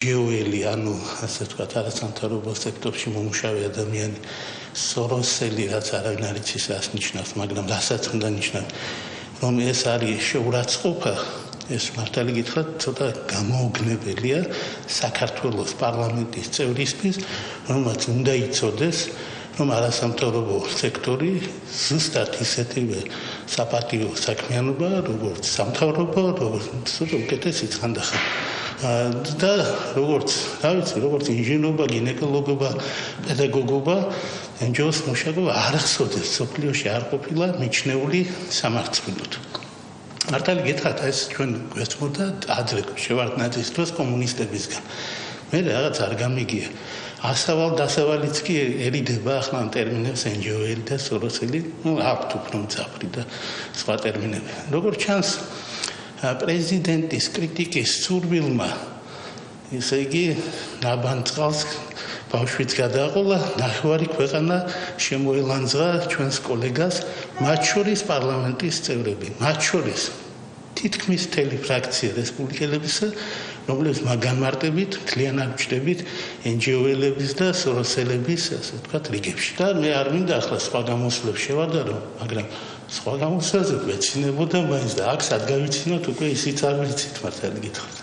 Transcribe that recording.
გეოელი, ანუ ასე ვთქვათ, არასამთავრობო სექტორში მომუშავე ადამიანი სოროსელი რაც არავინ არ იცის რას ნიშნავს, მაგრამ რასაც უნდა ნიშნავს, რომ ეს არის შეურაცხყოფა, ეს მართალი გითხრათ, ცოტა გამოუგნებელია საქართველოს პარლამენტის წევრისთვის, რომელსაც უნდა იცოდეს რომ არასამთავრობო სექტორი ზუსტად ისეთივე საპატიო საქმიანობა, როგორც სამთავრობო, როგორც უკეთესი ხანდახან. და როგორც, რა ვიცი, როგორც ინჟინერობა, გინეკოლოგობა, პედაგოგობა, ენჯოს მუშაკობა არ ახსოვდეს სოფლიოში არ ყოფილა მიჩნეული სამართლოდ. მართალი გითხრათ, ეს ჩვენ გვესმოდა ადრე შევარდნაძის დროს კომუნისტებისგან. მე რაღაც არ გამიგია. ასავალ დასავალიც კი ერიდება ახლა ამ ტერმინებს ენჯოელი და სოროსელი, ну, აქვთ უფრო მძაფრი და სხვა ტერმინები. როგორ ჩანს პრეზიდენტის კრიტიკის სურვილმა ესე იგი ნაბანწყალს ბავშვიც გადააყოლა, ნახევარი ქვეყანა შემოელანძღა ჩვენს კოლეგას, მათ შორის პარლამენტის წევრები, მათ შორის თითქმის მთელი ფრაქცია რესპუბლიკელებისა, რომლებიც მაგანმარტებით, მთლიანად ჩდებით NGO-ელების და სოროსელების, ასე ვთქვათ, რიგებში. და მე არ მინდა ახლა სხვა გამოსვლებს შევადარო, მაგრამ სხვა გამოსვლებზე ვეცინებოდა მაინც და აქ სად გავიცინოთ უკვე ისიც არ ვიცით მართალი გითხრათ.